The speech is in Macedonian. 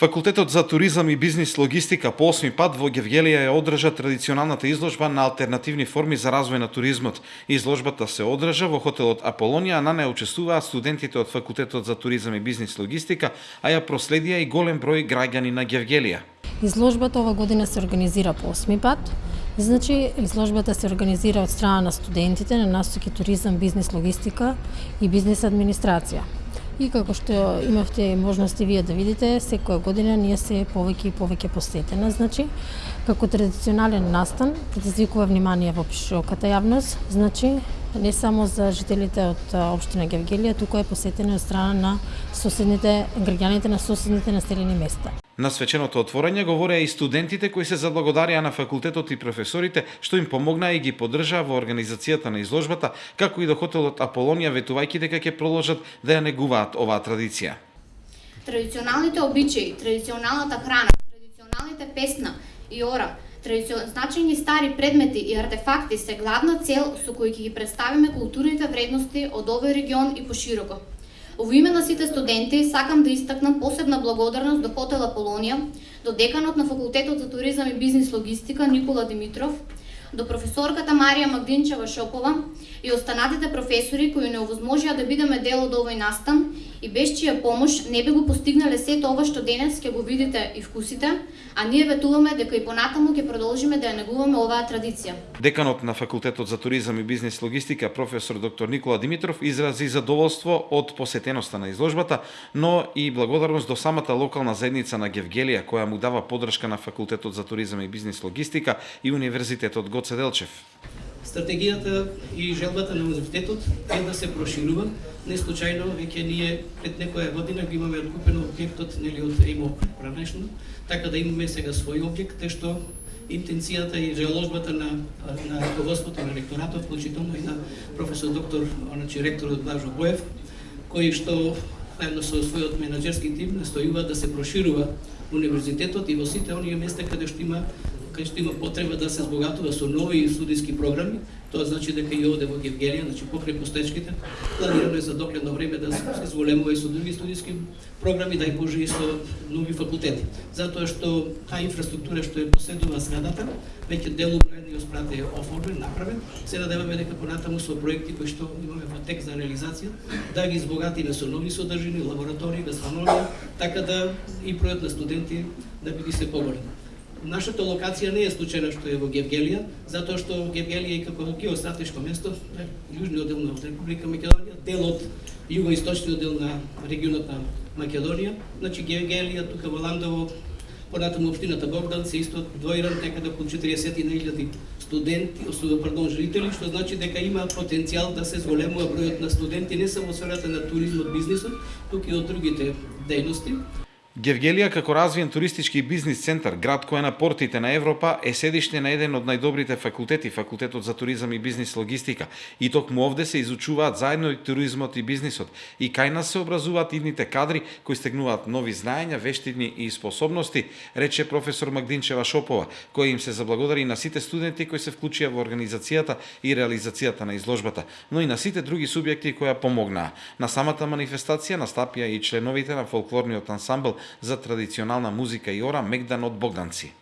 Факултетот за туризам и бизнис логистика по осми пат во Гевгелија ја одржа традиционалната изложба на алтернативни форми за развој на туризмот. Изложбата се одржа во хотелот Аполонија, а на неја учествуваат студентите од Факултетот за туризам и бизнис логистика, а ја проследија и голем број граѓани на Гевгелија. Изложбата ова година се организира по осми пат. Значи, изложбата се организира од страна на студентите на насоки туризам, бизнис логистика и бизнис администрација. И како што имавте можности вие да видите, секоја година ние се повеќе и повеќе посетена, значи, како традиционален настан, предизвикува внимание во широката јавност, значи, не само за жителите од општина Гевгелија, туку е посетена од страна на соседните граѓаните на соседните населени места. На свеченото отворање говореа и студентите кои се заблагодарија на факултетот и професорите што им помогнаа и ги поддржаа во организацијата на изложбата, како и до хотелот Аполонија ветувајќи дека ќе продолжат да ја негуваат оваа традиција. Традиционалните обичаи, традиционалната храна, традиционалните песна и ора, значени стари предмети и артефакти се главна цел со кои ќе ги представиме културните вредности од овој регион и пошироко. Во име на сите студенти сакам да истакнам посебна благодарност до Хотела Полонија, до деканот на Факултетот за туризам и бизнис логистика Никола Димитров, до професорката Марија Магдинчева Шопова и останатите професори кои не овозможија да бидеме дел од овој настан и без чија помош не би го постигнале сето ова што денес ќе го видите и вкусите, а ние ветуваме дека и понатаму ќе продолжиме да ја негуваме оваа традиција. Деканот на Факултетот за туризам и бизнис логистика професор доктор Никола Димитров изрази задоволство од посетеноста на изложбата, но и благодарност до самата локална заедница на Гевгелија која му дава подршка на Факултетот за туризам и бизнис логистика и Универзитетот Гоце Делчев. Стратегијата и желбата на универзитетот е да се проширува. Не случајно веќе ние пред некоја година го имаме откупено објектот нели од ЕМО пранешно, така да имаме сега свој објект, што интенцијата и желожбата на на руководството на ректоратот, вклучително и на професор доктор, оначи ректорот Блажо Боев, кој што заедно со својот менаџерски тим настојува да се проширува универзитетот и во сите оние места каде што има кај што има потреба да се збогатува со нови студиски програми, тоа значи дека и овде во Евгелија, значи покрај постечките, планирано е за догледно време да се зголемува и со други студиски програми, да и Боже и со нови факултети. Затоа што таа инфраструктура што е поседува сградата, веќе дел и оспрат е оформен, направен. Се надеваме дека понатаму со проекти кои што имаме во тек за реализација, да ги избогатиме со нови содржини, лаборатории, газфанолија, така да и пројот на студенти да биде се поголем. Нашата локација не е случајна што е во Гевгелија, затоа што Гевгелија е како геостратешко место, јужниот дел на Република Македонија, дел од југоисточниот дел на регионот на Македонија. Значи Гевгелија тука во Ландово, понатаму општината Богдан се исто двоиран некаде околу 40.000 студенти, пардон, жители, што значи дека има потенцијал да се зголемува бројот на студенти не само во сферата на туризмот, бизнисот, туку и од другите дејности. Гевгелија како развиен туристички бизнис центар, град кој е на портите на Европа, е седиште на еден од најдобрите факултети, факултетот за туризам и бизнис логистика. И токму овде се изучуваат заедно и туризмот и бизнисот. И кај нас се образуваат идните кадри кои стегнуваат нови знаења, вештини и способности, рече професор Магдинчева Шопова, кој им се заблагодари на сите студенти кои се вклучија во организацијата и реализацијата на изложбата, но и на сите други субјекти кои ја помогнаа. На самата манифестација настапија и членовите на фолклорниот ансамбл за традиционална музика и ора Мегдан од Богданци.